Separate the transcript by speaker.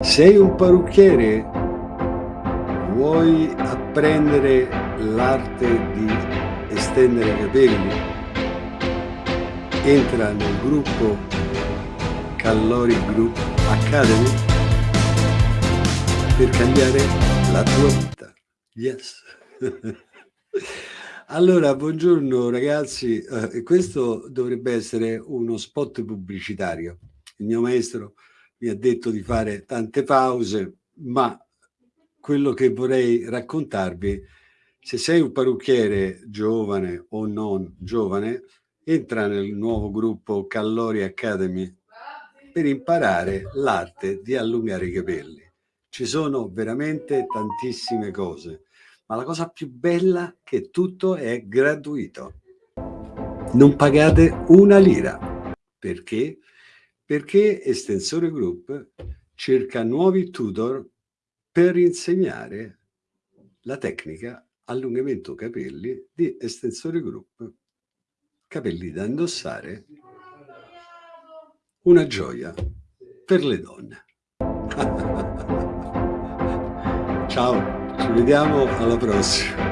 Speaker 1: Sei un parrucchiere? Vuoi apprendere l'arte di estendere i capelli? Entra nel gruppo Callori Group Academy per cambiare la tua vita. Yes! Allora, buongiorno ragazzi, eh, questo dovrebbe essere uno spot pubblicitario. Il mio maestro mi ha detto di fare tante pause, ma quello che vorrei raccontarvi, se sei un parrucchiere giovane o non giovane, entra nel nuovo gruppo Callori Academy per imparare l'arte di allungare i capelli. Ci sono veramente tantissime cose, ma la cosa più bella è che tutto è gratuito. Non pagate una lira. Perché? Perché Estensore Group cerca nuovi tutor per insegnare la tecnica allungamento capelli di Estensore Group. Capelli da indossare, una gioia per le donne. Ciao, ci vediamo alla prossima.